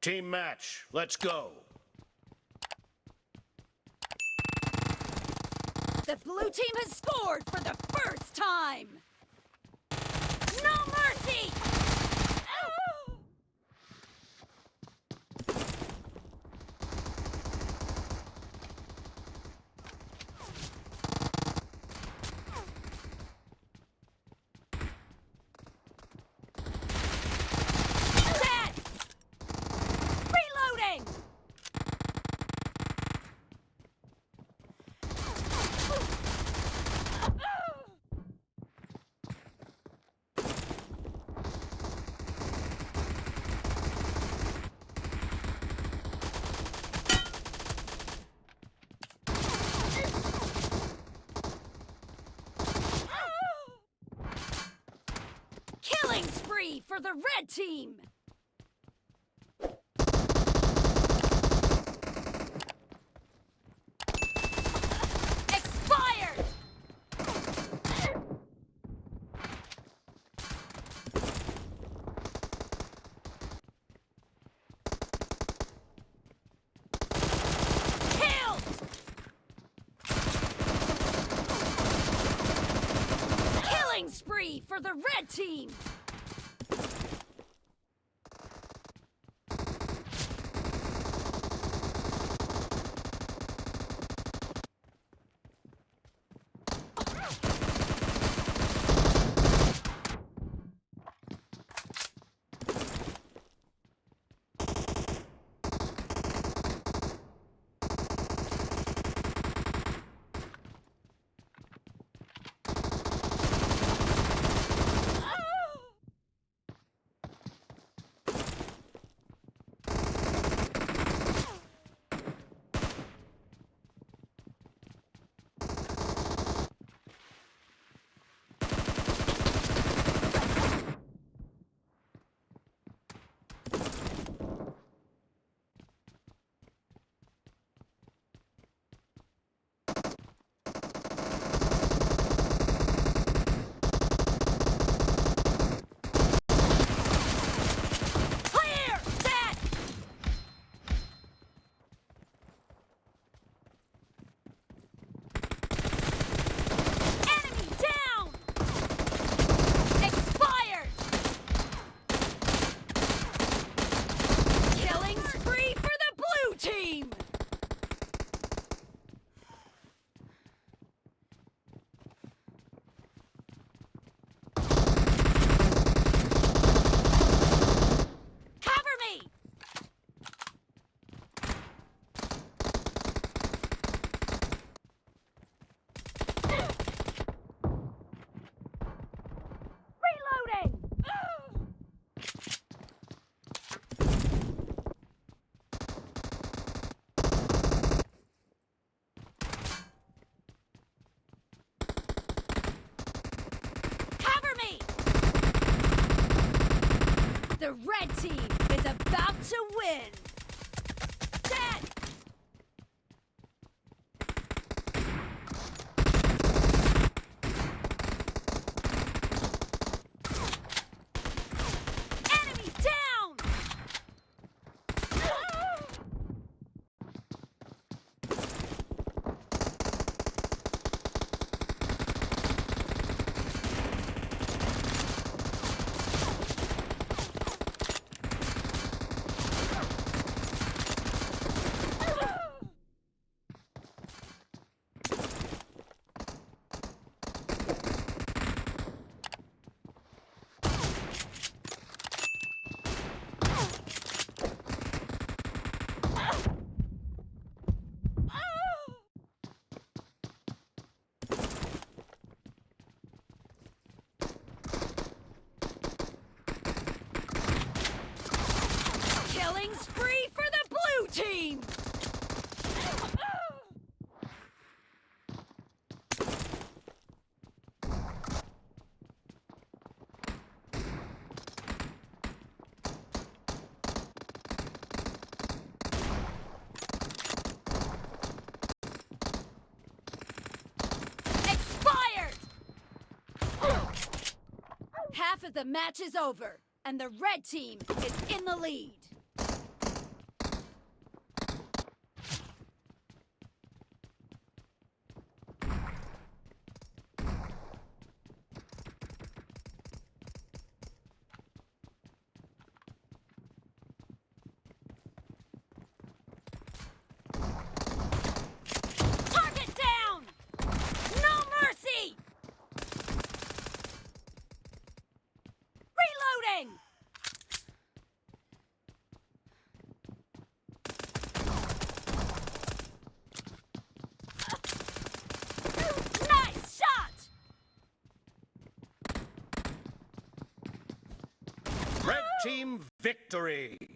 Team match, let's go. The blue team has scored for the first time! Killing spree for the red team! Expired! Killed! Killing spree for the red team! The red team is about to win! Dead! Enemy down! Killing spree for the blue team! Expired! Half of the match is over, and the red team is in the lead. Team victory.